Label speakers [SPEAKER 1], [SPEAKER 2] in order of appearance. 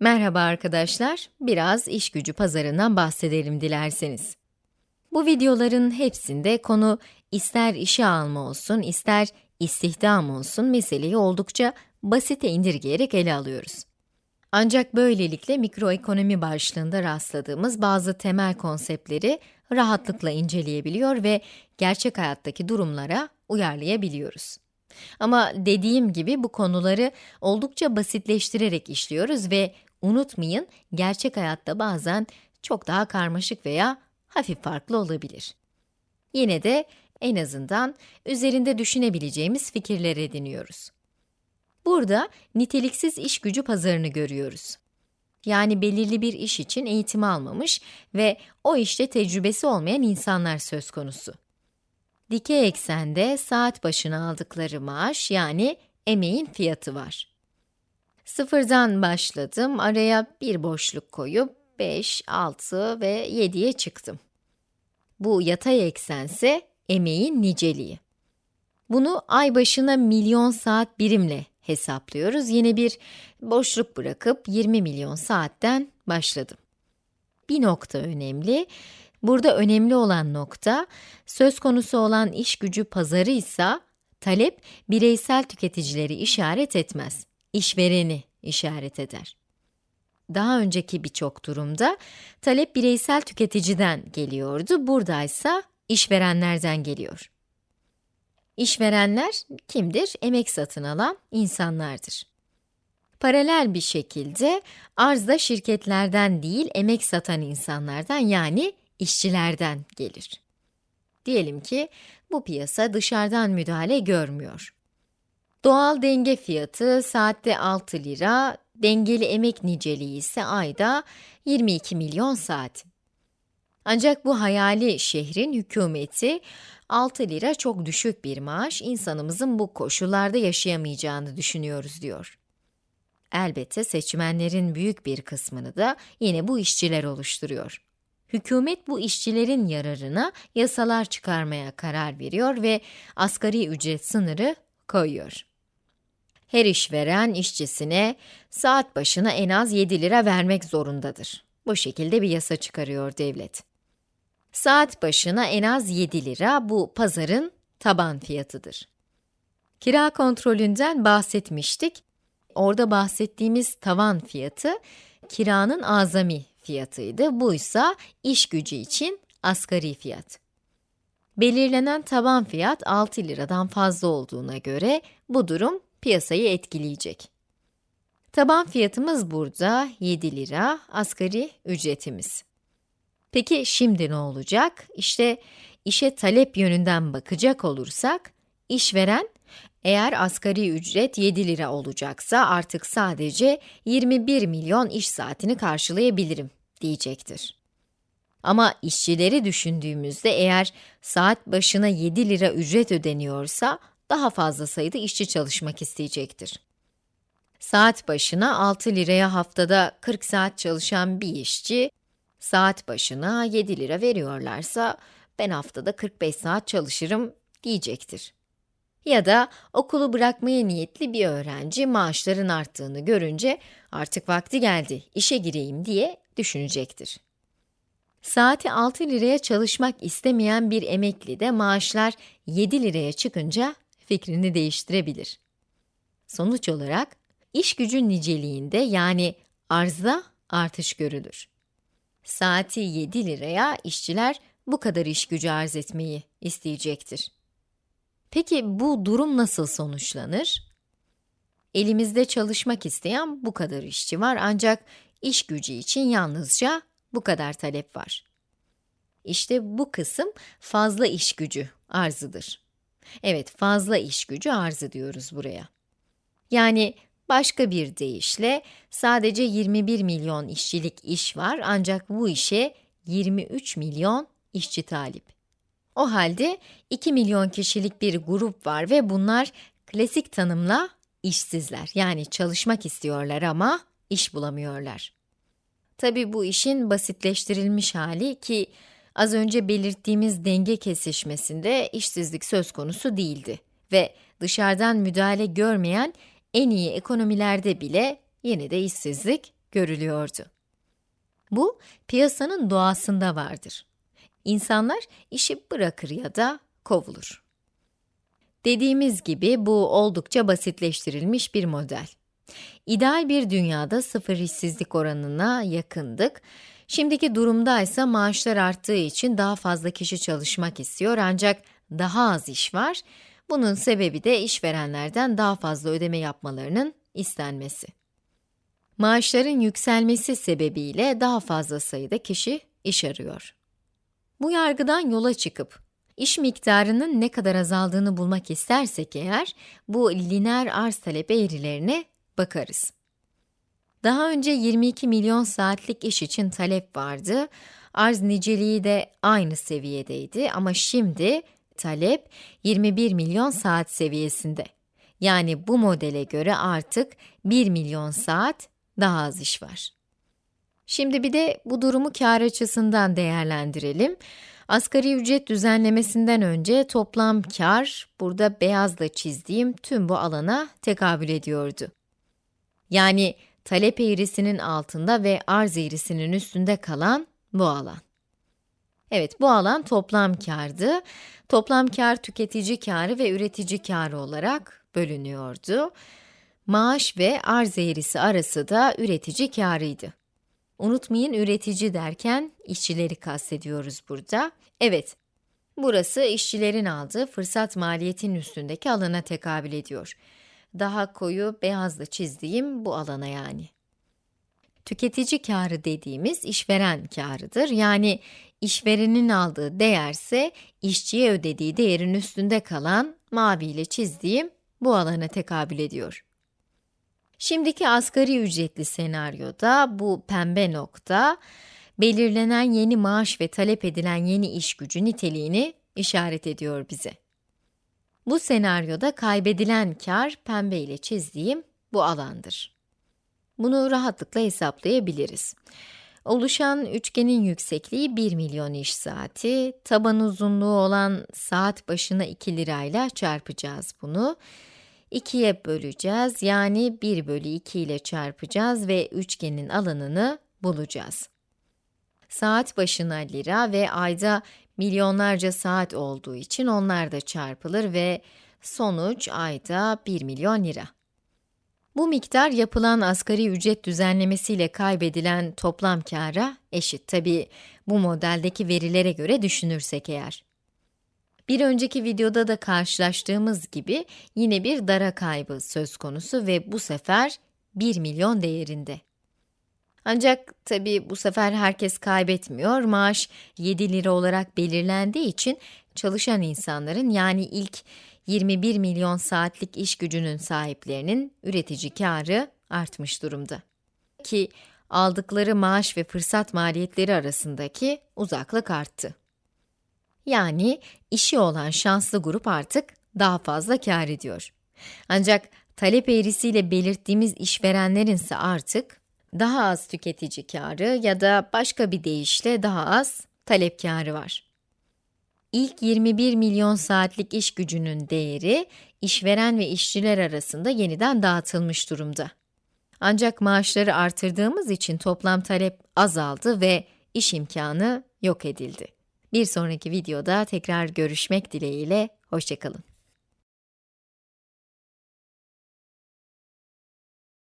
[SPEAKER 1] Merhaba arkadaşlar, biraz iş gücü pazarından bahsedelim dilerseniz. Bu videoların hepsinde konu ister işe alma olsun, ister istihdam olsun meseleyi oldukça basite indirgeyerek ele alıyoruz. Ancak böylelikle mikroekonomi başlığında rastladığımız bazı temel konseptleri rahatlıkla inceleyebiliyor ve gerçek hayattaki durumlara uyarlayabiliyoruz. Ama dediğim gibi bu konuları oldukça basitleştirerek işliyoruz ve unutmayın gerçek hayatta bazen çok daha karmaşık veya hafif farklı olabilir. Yine de en azından üzerinde düşünebileceğimiz fikirler ediniyoruz. Burada niteliksiz iş gücü pazarını görüyoruz. Yani belirli bir iş için eğitim almamış ve o işte tecrübesi olmayan insanlar söz konusu. Dikey eksende saat başına aldıkları maaş yani emeğin fiyatı var. Sıfırdan başladım, araya bir boşluk koyup 5, 6 ve 7'ye çıktım. Bu yatay eksense emeğin niceliği. Bunu ay başına milyon saat birimle hesaplıyoruz. Yine bir boşluk bırakıp 20 milyon saatten başladım. Bir nokta önemli. Burada önemli olan nokta, söz konusu olan iş gücü pazarı ise talep bireysel tüketicileri işaret etmez, işvereni işaret eder. Daha önceki birçok durumda talep bireysel tüketiciden geliyordu, buradaysa işverenlerden geliyor. İşverenler kimdir? Emek satın alan insanlardır. Paralel bir şekilde arz da şirketlerden değil, emek satan insanlardan yani işçilerden gelir. Diyelim ki bu piyasa dışarıdan müdahale görmüyor. Doğal denge fiyatı saatte 6 lira, dengeli emek niceliği ise ayda 22 milyon saat. Ancak bu hayali şehrin hükümeti 6 lira çok düşük bir maaş, insanımızın bu koşullarda yaşayamayacağını düşünüyoruz diyor. Elbette seçmenlerin büyük bir kısmını da yine bu işçiler oluşturuyor. Hükümet bu işçilerin yararına yasalar çıkarmaya karar veriyor ve asgari ücret sınırı koyuyor. Her işveren işçisine saat başına en az 7 lira vermek zorundadır. Bu şekilde bir yasa çıkarıyor devlet. Saat başına en az 7 lira bu pazarın taban fiyatıdır. Kira kontrolünden bahsetmiştik. Orada bahsettiğimiz tavan fiyatı kiranın azami fiyatıydı. Bu ise iş gücü için asgari fiyat. Belirlenen taban fiyat 6 liradan fazla olduğuna göre bu durum piyasayı etkileyecek. Taban fiyatımız burada 7 lira, asgari ücretimiz. Peki şimdi ne olacak? İşte işe talep yönünden bakacak olursak, işveren eğer asgari ücret 7 lira olacaksa artık sadece 21 milyon iş saatini karşılayabilirim diyecektir. Ama işçileri düşündüğümüzde eğer saat başına 7 lira ücret ödeniyorsa daha fazla sayıda işçi çalışmak isteyecektir. Saat başına 6 liraya haftada 40 saat çalışan bir işçi, saat başına 7 lira veriyorlarsa ben haftada 45 saat çalışırım diyecektir. Ya da okulu bırakmaya niyetli bir öğrenci maaşların arttığını görünce artık vakti geldi, işe gireyim diye düşünecektir. Saati 6 liraya çalışmak istemeyen bir emekli de maaşlar 7 liraya çıkınca fikrini değiştirebilir. Sonuç olarak iş gücü niceliğinde yani arzda artış görülür. Saati 7 liraya işçiler bu kadar iş gücü arz etmeyi isteyecektir. Peki bu durum nasıl sonuçlanır? Elimizde çalışmak isteyen bu kadar işçi var ancak iş gücü için yalnızca bu kadar talep var. İşte bu kısım fazla iş gücü arzıdır. Evet, fazla iş gücü arzı diyoruz buraya. Yani başka bir deyişle sadece 21 milyon işçilik iş var ancak bu işe 23 milyon işçi talip. O halde 2 milyon kişilik bir grup var ve bunlar klasik tanımla işsizler. Yani çalışmak istiyorlar ama iş bulamıyorlar. Tabi bu işin basitleştirilmiş hali ki az önce belirttiğimiz denge kesişmesinde işsizlik söz konusu değildi ve dışarıdan müdahale görmeyen en iyi ekonomilerde bile yine de işsizlik görülüyordu. Bu, piyasanın doğasında vardır. İnsanlar işi bırakır ya da kovulur. Dediğimiz gibi bu oldukça basitleştirilmiş bir model. İdeal bir dünyada sıfır işsizlik oranına yakındık. Şimdiki durumda ise maaşlar arttığı için daha fazla kişi çalışmak istiyor ancak daha az iş var. Bunun sebebi de işverenlerden daha fazla ödeme yapmalarının istenmesi. Maaşların yükselmesi sebebiyle daha fazla sayıda kişi iş arıyor. Bu yargıdan yola çıkıp iş miktarının ne kadar azaldığını bulmak istersek eğer, bu lineer arz talep eğrilerine bakarız. Daha önce 22 milyon saatlik iş için talep vardı. Arz niceliği de aynı seviyedeydi ama şimdi talep 21 milyon saat seviyesinde. Yani bu modele göre artık 1 milyon saat daha az iş var. Şimdi bir de bu durumu kar açısından değerlendirelim. Asgari ücret düzenlemesinden önce toplam kar, burada beyazla çizdiğim tüm bu alana tekabül ediyordu. Yani talep eğrisinin altında ve arz eğrisinin üstünde kalan bu alan. Evet, bu alan toplam kardı. Toplam kar tüketici karı ve üretici karı olarak bölünüyordu. Maaş ve arz eğrisi arası da üretici karıydı. Unutmayın üretici derken işçileri kastediyoruz burada. Evet, burası işçilerin aldığı fırsat maliyetinin üstündeki alana tekabül ediyor. Daha koyu beyazla çizdiğim bu alana yani. Tüketici karı dediğimiz işveren karıdır. Yani işverenin aldığı değerse işçiye ödediği değerin üstünde kalan mavi ile çizdiğim bu alana tekabül ediyor. Şimdiki asgari ücretli senaryoda bu pembe nokta, belirlenen yeni maaş ve talep edilen yeni iş gücü niteliğini işaret ediyor bize. Bu senaryoda kaybedilen kar pembe ile çizdiğim bu alandır. Bunu rahatlıkla hesaplayabiliriz. Oluşan üçgenin yüksekliği 1 milyon iş saati, taban uzunluğu olan saat başına 2 lirayla çarpacağız bunu. 2'ye böleceğiz, yani 1 bölü 2 ile çarpacağız ve üçgenin alanını bulacağız. Saat başına lira ve ayda milyonlarca saat olduğu için onlar da çarpılır ve sonuç ayda 1 milyon lira. Bu miktar yapılan asgari ücret düzenlemesiyle kaybedilen toplam kâra eşit. Tabi bu modeldeki verilere göre düşünürsek eğer. Bir önceki videoda da karşılaştığımız gibi yine bir dara kaybı söz konusu ve bu sefer 1 milyon değerinde. Ancak tabi bu sefer herkes kaybetmiyor, maaş 7 lira olarak belirlendiği için çalışan insanların yani ilk 21 milyon saatlik iş gücünün sahiplerinin üretici karı artmış durumda. Ki aldıkları maaş ve fırsat maliyetleri arasındaki uzaklık arttı. Yani işi olan şanslı grup artık daha fazla kar ediyor. Ancak talep eğrisiyle belirttiğimiz işverenlerin ise artık daha az tüketici karı ya da başka bir deyişle daha az talep karı var. İlk 21 milyon saatlik iş gücünün değeri, işveren ve işçiler arasında yeniden dağıtılmış durumda. Ancak maaşları artırdığımız için toplam talep azaldı ve iş imkanı yok edildi. Bir sonraki videoda tekrar görüşmek dileğiyle, hoşçakalın.